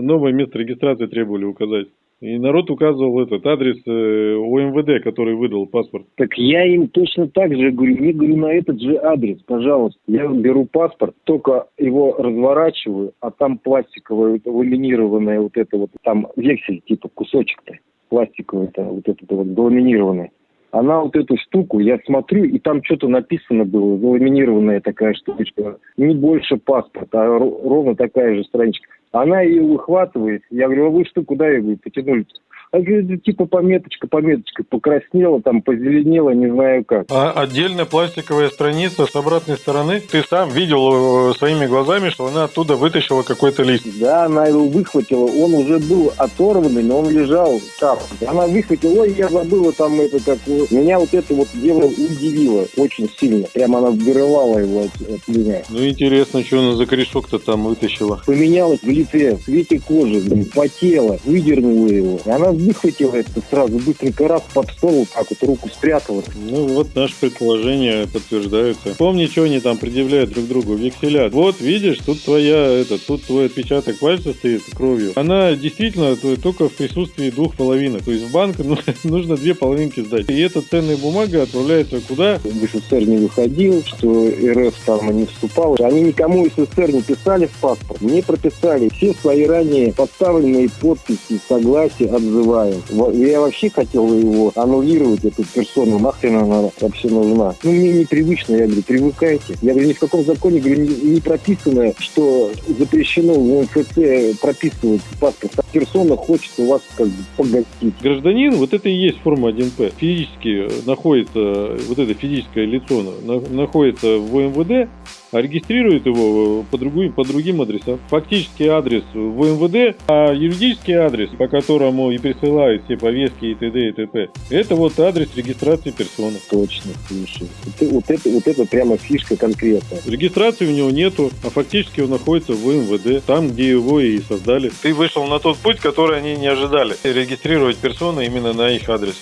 новое место регистрации требовали указать. И народ указывал этот адрес э, ОМВД, который выдал паспорт. Так я им точно так же говорю, не говорю на этот же адрес, пожалуйста. Я беру паспорт, только его разворачиваю, а там пластиковое, ламинированное вот это вот, там вексель типа кусочек-то пластиковый, вот этот вот ламинированный. Она вот эту штуку, я смотрю, и там что-то написано было, заламинированная такая штучка. Не больше паспорта, а ровно такая же страничка. Она ее выхватывает. Я говорю, а вы что, куда говорю, потянули? А говорит, типа пометочка, пометочка, покраснела, там позеленела, не знаю как. А отдельная пластиковая страница с обратной стороны, ты сам видел э, своими глазами, что она оттуда вытащила какой-то лист. Да, она его выхватила, он уже был оторванный, но он лежал там. Она выхватила, ой, я забыла там это как... Меня вот это вот дело удивило очень сильно. Прямо она вырывала его от, от меня. Ну, интересно, что она за корешок-то там вытащила. Поменялась в лице, в цвете кожи, потела, выдернула его. И она выхватила это сразу, быстренько раз под стол, так вот руку спрятала. Ну вот наши предположения подтверждаются. Помни, что они там предъявляют друг другу, векселя. Вот видишь, тут твоя, это, тут твой отпечаток пальца стоит кровью. Она действительно только в присутствии двух половинок. То есть в банк ну, нужно две половинки сдать. И эта ценная бумага отправляется куда? В СССР не выходил, что РФ там не вступал. Они никому из СССР не писали в паспорт, не прописали. Все свои ранее подставленные подписи, согласия называют. Я вообще хотел его аннулировать, эту персону, нахрен она вообще нужна. Ну, мне непривычно, я говорю, привыкайте. Я говорю, ни в каком законе говорю, не, не прописано, что запрещено в МФЦ прописывать паспорт. А персона хочет у вас как бы погостить. Гражданин, вот это и есть форма 1П. Физически находится, вот это физическое лицо находится в МВД, а регистрирует его э, по другим, по другим адресам. Фактический адрес в МВД, а юридический адрес, по которому и присылают все повестки и т.д. и т.п. Это вот адрес регистрации персоны. Точно, слушай. Вот, вот, это, вот это прямо фишка конкретная. Регистрации у него нету, а фактически он находится в МВД, там, где его и создали. Ты вышел на тот путь, который они не ожидали. Регистрировать персоны именно на их адрес.